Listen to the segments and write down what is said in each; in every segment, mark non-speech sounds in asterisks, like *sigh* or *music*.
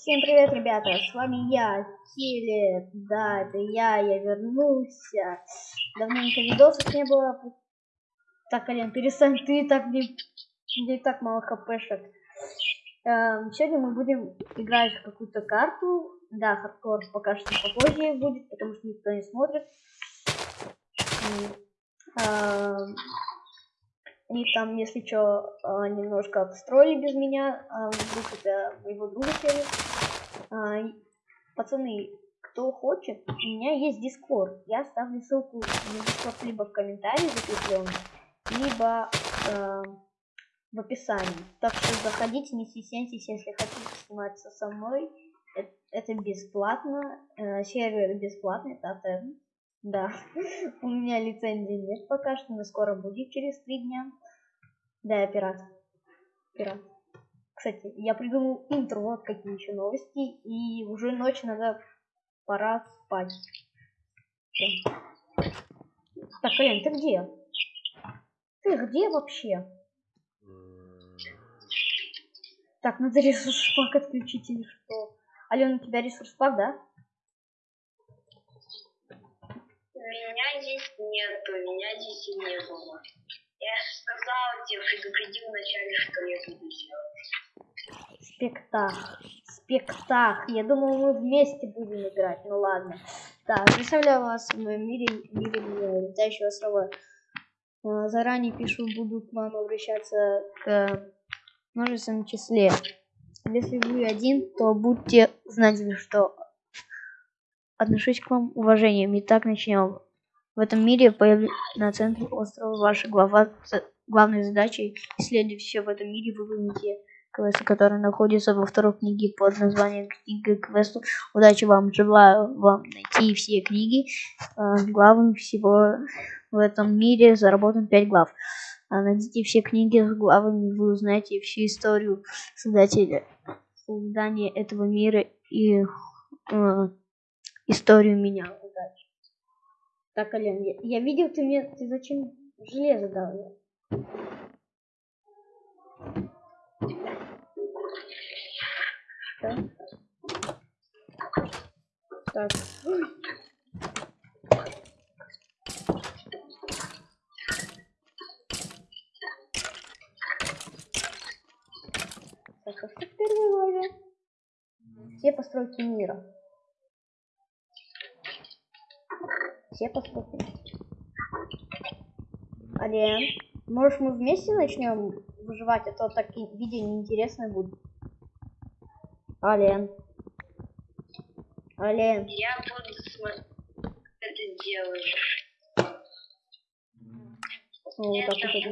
Всем привет, ребята, с вами я, Килли, да, это я, я вернулся. Давненько видосов не было. Так, Ален, перестань, ты так не, не так мало хпшек. Эм, сегодня мы будем играть в какую-то карту. Да, хардкор пока что попозже будет, потому что никто не смотрит. Эм, они там, если что, а, немножко обстроили без меня. А, вдруг это моего друга сели. А, пацаны, кто хочет, у меня есть Дискорд. Я оставлю ссылку на Дискорд либо в комментарии закрепленный, либо э, в описании. Так что заходите, не стесняйтесь, если хотите сниматься со мной. Это, это бесплатно. Э, сервер бесплатный, это да, *laughs* у меня лицензии нет пока что, но скоро будет через три дня. Да, я пират. Пират. Кстати, я придумал интро, вот какие еще новости, и уже ночь, надо пора спать. Так, Ален, ты где? Ты где вообще? Так, надо ресурс пак отключить или что? Алена, у тебя ресурс пак, да? Меня здесь нету, меня здесь и не было. Я сказал тебе, предупредил вначале, что я буду делать. Спектакль. Спектакль. Я думал, мы вместе будем играть. Ну ладно. Так, представляю вас в моем мире, мире летающего острова. А, заранее пишу, буду к вам обращаться к множественном числе. Если вы один, то будьте знать, что отношусь к вам уважением. Итак, начнем. В этом мире на центре острова ваша глава, главной задачей исследовать все в этом мире вы квесты, которые находятся во второй книге под названием «Книга квестов». Удачи вам! Желаю вам найти все книги. А, главным всего в этом мире заработан 5 глав. А найдите все книги с главами, вы узнаете всю историю создателя, создания этого мира и э, историю меня. Так, Ален, я, я видел, ты мне... Ты зачем железо дал? Так. Так. Так, а в первой главе? Все постройки мира. все поступили. Ален, может мы вместе начнем выживать, а то так видео неинтересное будет. Ален. Ален. Я буду смотреть, это делаешь. Ну, Нет, так это...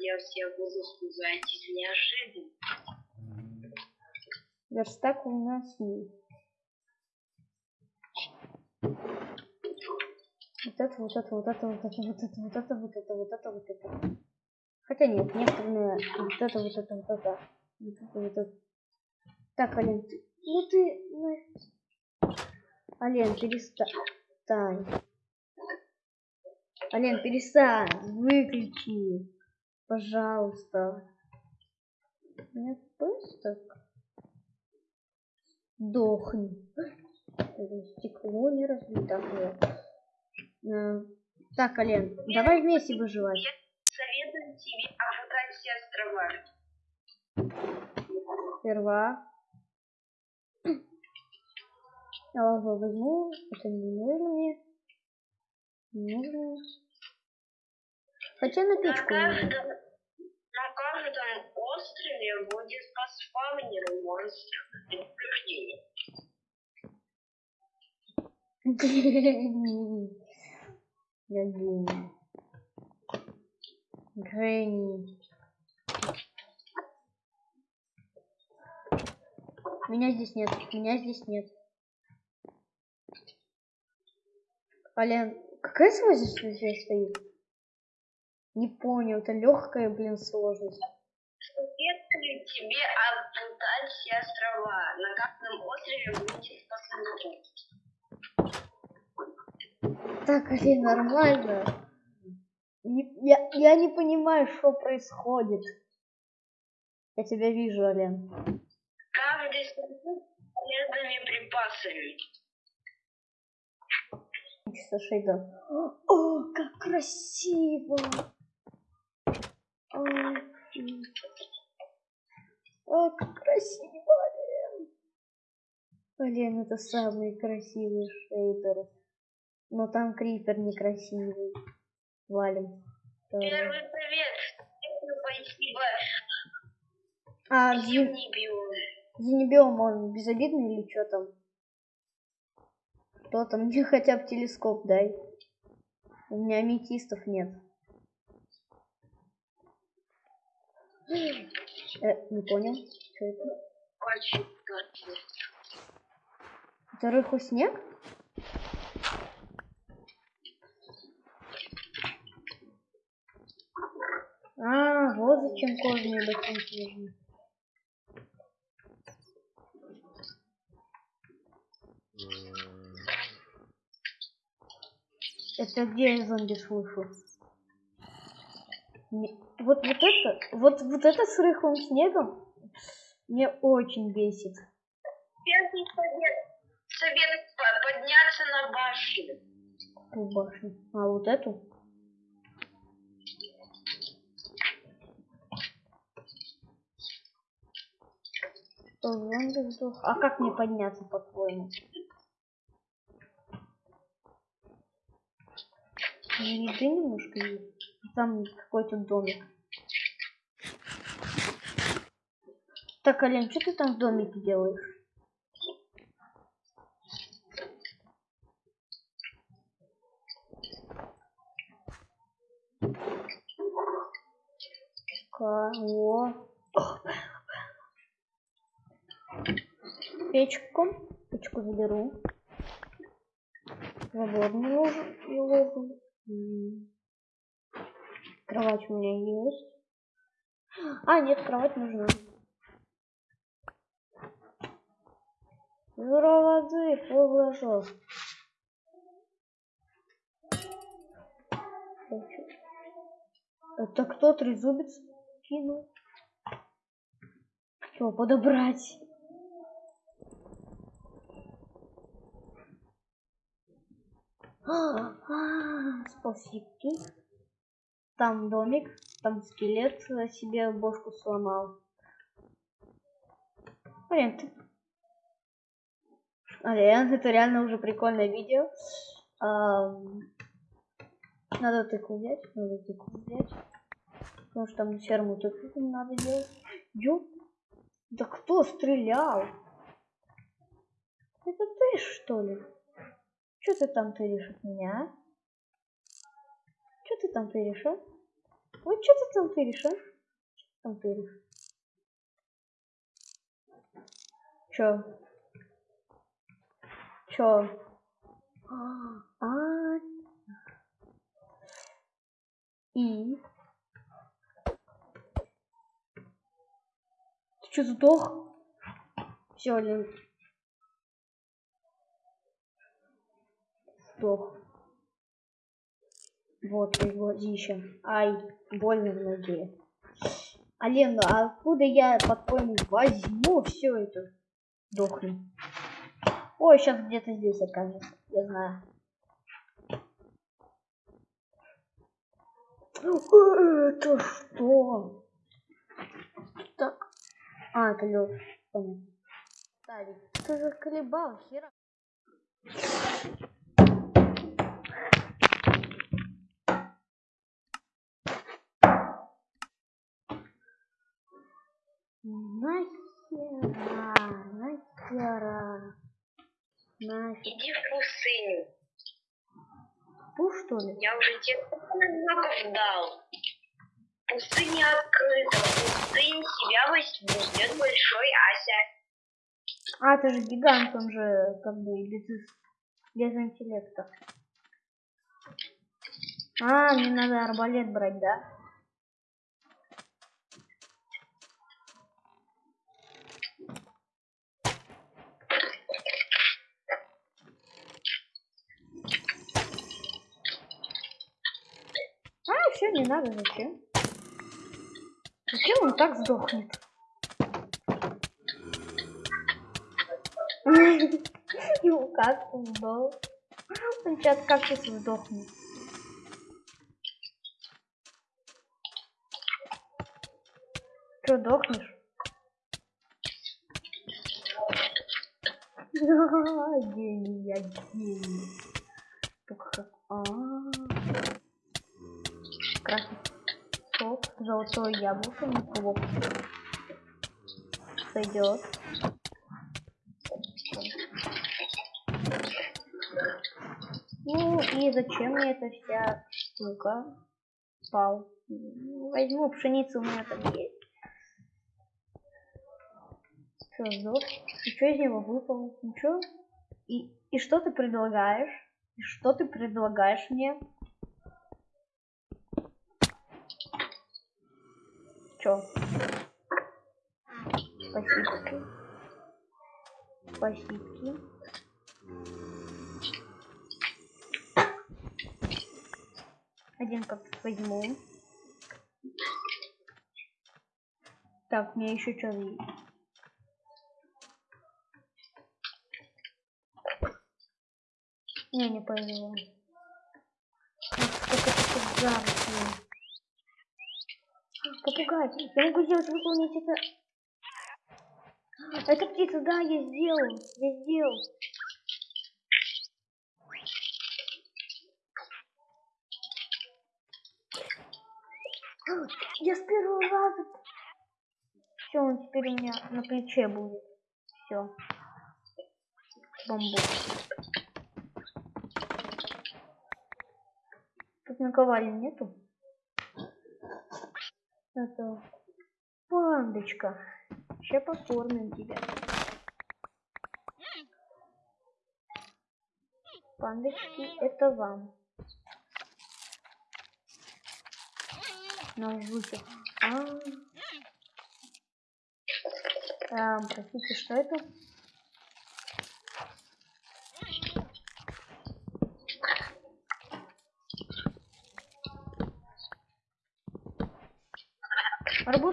я все буду сказать неожиданно. Верстак у нас есть. Вот это, вот это, вот это, вот это, вот это, вот это, вот это, вот это, вот это. Хотя нет, некоторые вот это, вот это, вот это, вот это, вот это. Так, Ален, ты, ну ты, ну... Ален, перестань. Ален, перестань, выключи, пожалуйста. Меня просто дохни. Стекло не разбито. Э, так, Ален, давай вместе выживать. Советую тебе все острова. Сперва. Я лаву возьму. Это не нужно мне. Не нужно. Хотя на печку на нужно. каждом, на каждом острове будет по спавнеру монстров для прохождения. *laughs* Я гений. Гений. Меня здесь нет. Меня здесь нет. Ален, какая сложность здесь стоит? Не понял, это легкая, блин, сложность. Советую тебе обутать все острова. На каждом острове будет по сундуку. Так, Алин, нормально. Не- я, я не понимаю, что происходит. Я тебя вижу, Ален. Каждый сундук припасами. Чисто шейда. О, как красиво! О, как красиво, блин! Блин, это самые красивые шейдеры. Но там крипер некрасивый. Валим. Первый привет. Спасибо. А, бью. Зенебиом он безобидный или что там? Кто там? *laughs* Мне хотя бы телескоп дай. У меня аметистов нет. Э, не понял. Что это? Это рыху снег? А, вот зачем кожаные ботинки нужны. Это где я зомби слышу? Не- Вот, вот это, вот, вот это с рыхлым снегом мне очень бесит. Первый совет. Совет по- подняться на башню. Какую башню? А вот эту? Что, зомби сдох? А как мне подняться, по-твоему? Еды немножко есть. Там какой-то домик. Так, Ален, что ты там в домике делаешь? Кого? Печку. Печку заберу. Свободно ложу. Кровать у меня есть. А, нет, кровать нужна. Ведро воды, пол. Это кто трезубец кинул? Что, подобрать? А, а, Спасибо. Там домик, там скелет себе бошку сломал. Блин, ты... Блин, это реально уже прикольное видео. Ам, Надо тыкву взять, надо тыкву взять. Потому что там ферму тыкву надо делать. Ё... Да кто стрелял? Это ты что ли? Что ты там тыришь от меня? а? Что ты там тыришь, а? Вот что ты там тыришь, а? Чё ты там тыришь? Чё? Чё? А, и? Ты чё, сдох? Все, Лен. Сдох. Вот твои глазища. Ай, больно в ноге. А Лен, а откуда я, по-твоему, возьму все это? Дохни. Ой, сейчас где-то здесь окажется. Я знаю. Это что? Так. А, это лед. Понятно. Ставить. Ты заколебал, хера. Нахера, нахера, нахера. Иди в пустыню. Фу, что ли? Я уже тебе знаков дал. Пустыня открыта. Пустынь себя возьму. Ждет большой Ася. А, это же гигант, он же как бы без, без интеллекта. А, мне надо арбалет брать, да? Все, не надо, зачем? Зачем он так сдохнет? *laughs* Ну как он сдох? Он сейчас кактус сдохнет. Что, дохнешь? *laughs* Гений, я гений. Только как... А -а -а. Красный сок, золотое яблоко, неплохо. Сойдет. Ну и зачем мне эта вся штука? Пал. Возьму пшеницу, у меня там есть. Все, сдох. И что из него выпало? Ничего? И, и что ты предлагаешь? И что ты предлагаешь мне? Чё? Спасибо. Спасибо. Один как возьму. Так, мне еще что есть. Не, не повезло. Сколько тут зарослей. Попугай, я могу сделать выполнить это. Это птица, да, я сделал. Я сделал. Я с первого раза. Все, он теперь у меня на плече будет. Все. Бамбук. Тут наковальни нету. Это пандочка. Сейчас покормим тебя. Пандочки, это вам. На жуте. А, -а, -а. а, простите, что это?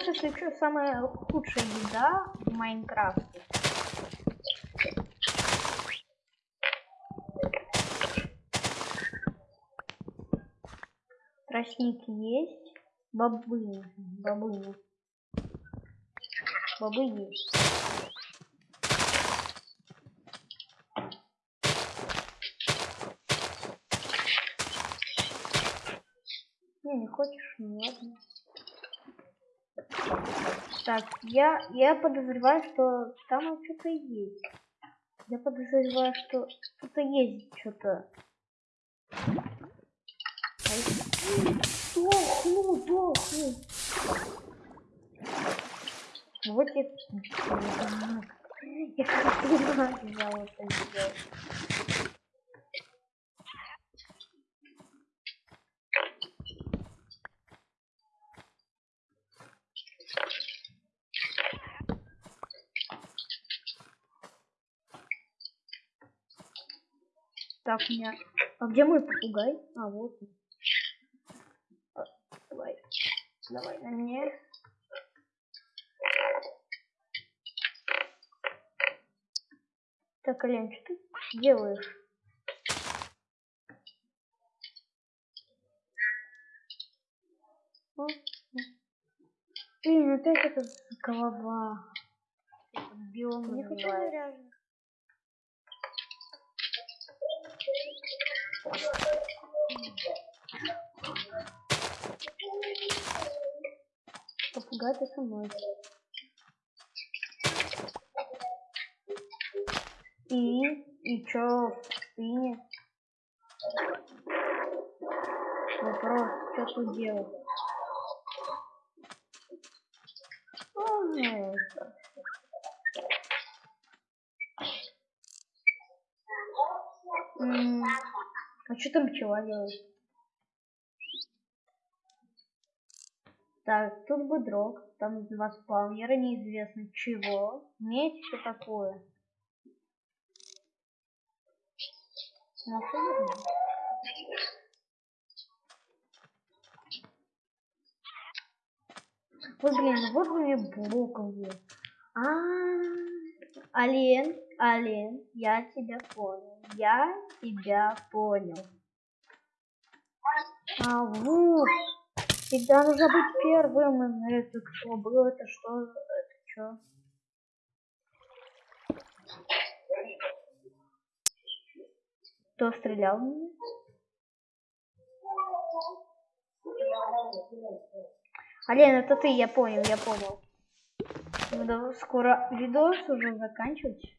Арбуз, если что, самая худшая еда в Майнкрафте. Тростник есть. Бобы. Бобы. Бобы есть. Не, не хочешь? Ладно. Так, я, я подозреваю, что там что-то есть. Я подозреваю, что что-то есть что-то. Дохну, дохну. Вот я... Я как взял это сделать. Так, у меня... А где мой попугай? А, вот он. Давай. Давай на мне. Так, Ален, что ты делаешь? Блин, опять эта голова. Не хочу заряжен. Попугай ты со мной. И, и чё в спине? Вопрос, что тут делать? А что там пчела делает? Так, тут быдрок, там два спаунера, неизвестно чего. Медь, что такое? Ну, Ой, блин, вот у меня блоков есть. А, -а, -а Ален, Алин, я тебя понял. Я тебя понял. А вот. Всегда нужно быть первым. Это кто был? Это что? Это что? Кто стрелял в меня? Ален, это ты, я понял, я понял. Ну, да, скоро видос уже заканчивать.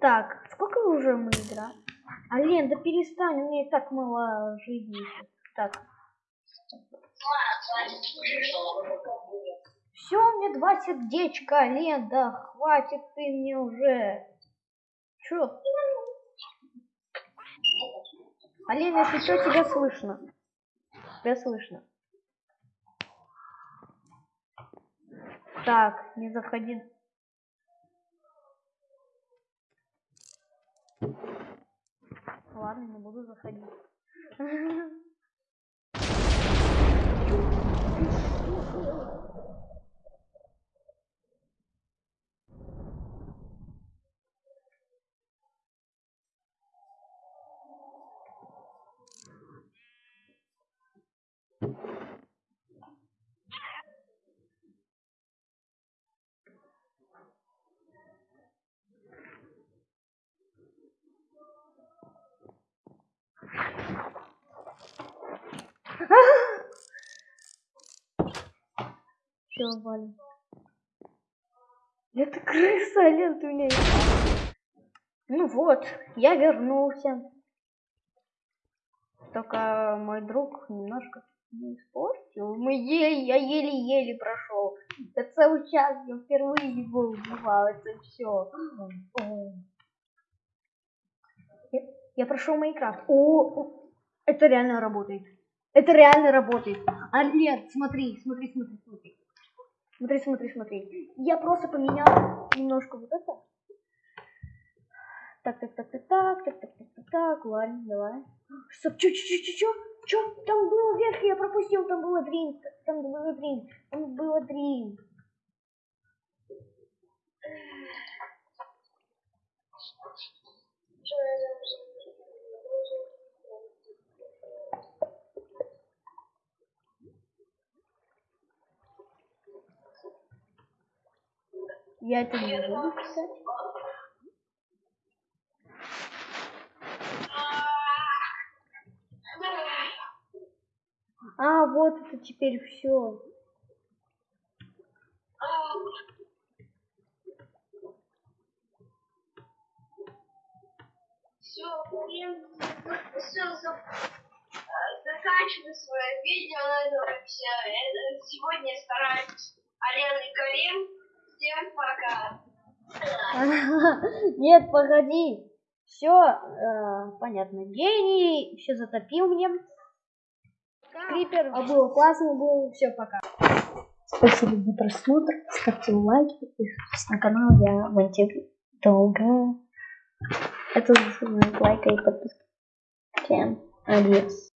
Так, сколько уже мы играем? Ален, да перестань, у меня и так мало жизни. Так. Все, меня два сердечка, Ален, да хватит ты мне уже. Чё? Ален, если что, тебя слышно. Тебя слышно. Так, не заходи. Ладно, не буду заходить. *laughs* Все. Это крыса, Лен, ты меня... Ну вот, я вернулся. Только мой друг немножко не испортил. Мы еле, я еле-еле прошел. Я целый час я впервые его убивал. Это все. Я, прошел Майнкрафт. О, это реально работает. Это реально работает. Алерт, смотри, смотри, смотри, смотри. Смотри, смотри, смотри. Я просто поменял немножко вот это. Так, так, так, так, так, так, так, так, так, так, ладно, давай. Стоп, чё, чё, чё, чё, чё? Чё? Там было вверх, я пропустил, там было дрин, там было дрин, там было дрин. Я это не буду писать. А, вот это теперь все. Все, все, заканчиваю свое видео на этом все. Это сегодня стараюсь Алена и Карим. Всем *laughs* пока. Нет, погоди. Все э, понятно. Гений все затопил мне. Крипер. А было классно, было. Все, пока. Спасибо за просмотр. Ставьте лайки, подписывайтесь на канал. Я монтирую долго. Это лайка и подписка. Всем адьос.